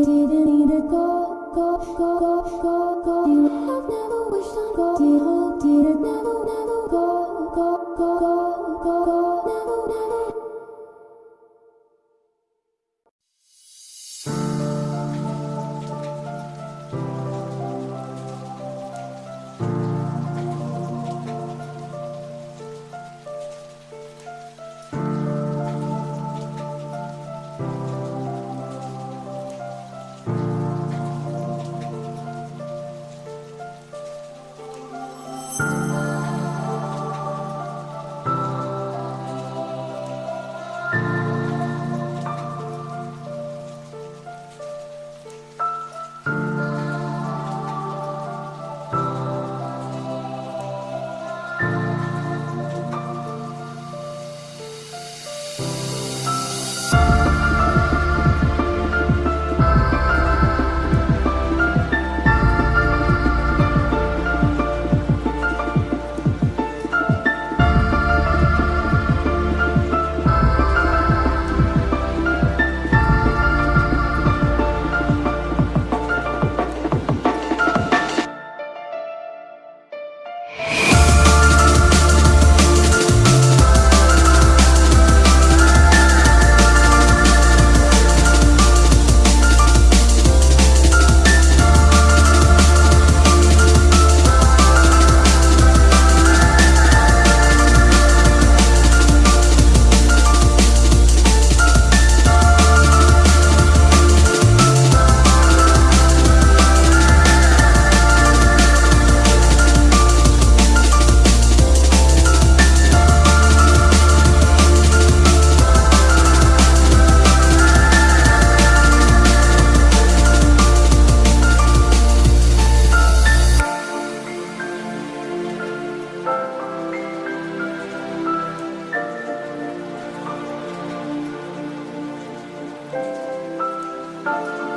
didn't need to go, go, go. Música